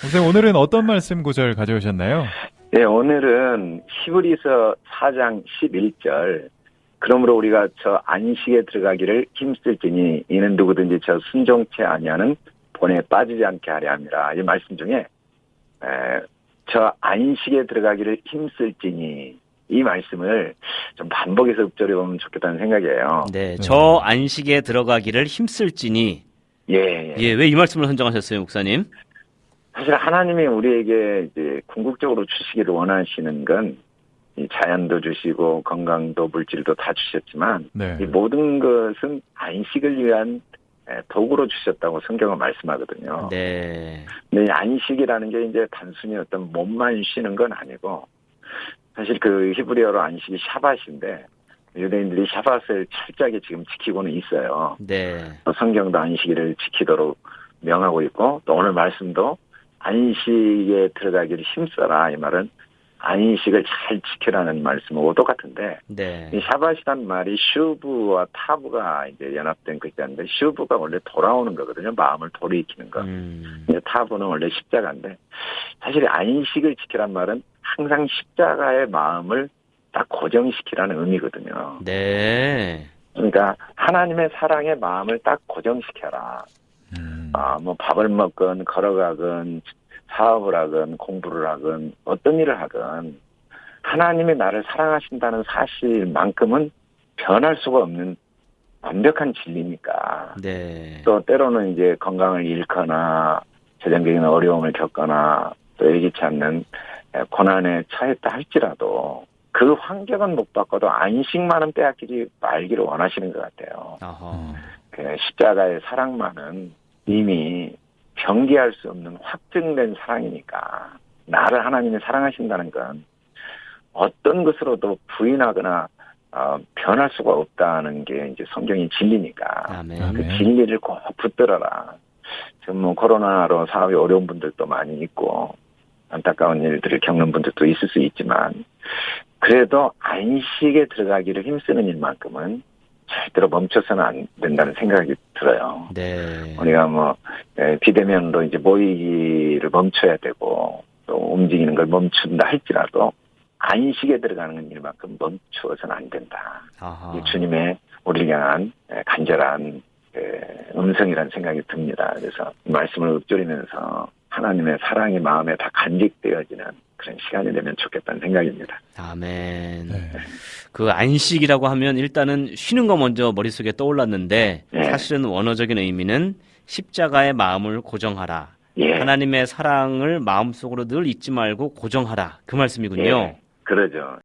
선생님 오늘은 어떤 말씀 구절 가져오셨나요? 네, 오늘은 히브리서 4장 11절. 그러므로 우리가 저 안식에 들어가기를 힘쓸지니 이는 누구든지 저 순종치 아니하는 본에 빠지지 않게 하려 함이라. 이 말씀 중에 에, 저 안식에 들어가기를 힘쓸지니 이 말씀을 좀 반복해서 읊조려 보면 좋겠다는 생각이에요. 네, 저 안식에 들어가기를 힘쓸지니 예, 예. 예, 왜 이 말씀을 선정하셨어요, 목사님? 사실 하나님이 우리에게 이제 궁극적으로 주시기를 원하시는 건 이 자연도 주시고 건강도 물질도 다 주셨지만 네. 이 모든 것은 안식을 위한 에, 도구로 주셨다고 성경은 말씀하거든요. 네. 근데 이 안식이라는 게 이제 단순히 어떤 몸만 쉬는 건 아니고 사실 그 히브리어로 안식이 샤밧인데 유대인들이 샤밧을 철저하게 지금 지키고는 있어요. 네. 또 성경도 안식일을 지키도록 명하고 있고 또 오늘 말씀도 안식에 들어가기를 힘써라 이 말은 안식을 잘 지키라는 말씀하고 똑같은데 네. 이 샤밧이란 말이 슈브와 타브가 이제 연합된 글자인데 슈브가 원래 돌아오는 거거든요 마음을 돌이키는 거 음. 타브는 원래 십자가인데 사실 안식을 지키란 말은 항상 십자가의 마음을 딱 고정시키라는 의미거든요. 네. 그러니까 하나님의 사랑의 마음을 딱 고정시켜라. 음. 아, 뭐 밥을 먹건 걸어가건 사업을 하건 공부를 하건 어떤 일을 하건 하나님이 나를 사랑하신다는 사실만큼은 변할 수가 없는 완벽한 진리니까. 네. 또 때로는 이제 건강을 잃거나 재정적인 어려움을 겪거나 또 예기치 않는 고난에 처했다 할지라도 그 환경은 못 바꿔도 안식만은 빼앗기지 말기를 원하시는 것 같아요. 어허. 그 십자가의 사랑만은 이미 경계할 수 없는 확증된 사랑이니까 나를 하나님이 사랑하신다는 건 어떤 것으로도 부인하거나 어, 변할 수가 없다는 게 이제 성경의 진리니까 아멘. 그. 진리를 꼭 붙들어라. 지금 뭐 코로나로 사업이 어려운 분들도 많이 있고 안타까운 일들을 겪는 분들도 있을 수 있지만 그래도 안식에 들어가기를 힘쓰는 일만큼은 절대로 멈춰서는 안 된다는 생각이 들어요. 네. 우리가 뭐 에, 비대면으로 이제 모이기를 멈춰야 되고 또 움직이는 걸 멈춘다 할지라도 안식에 들어가는 일만큼 멈추어서는 안 된다. 아하. 이 주님의 우리를 향한 에, 간절한 에, 음성이라는 생각이 듭니다. 그래서 이 말씀을 읊조리면서 하나님의 사랑이 마음에 다 간직되어지는 그런 시간이 되면 좋겠다는 생각입니다. 아멘. 네. 그 안식이라고 하면 일단은 쉬는 거 먼저 머릿속에 떠올랐는데 네. 사실은 원어적인 의미는 십자가의 마음을 고정하라. 예. 하나님의 사랑을 마음속으로 늘 잊지 말고 고정하라. 그 말씀이군요. 예. 그러죠.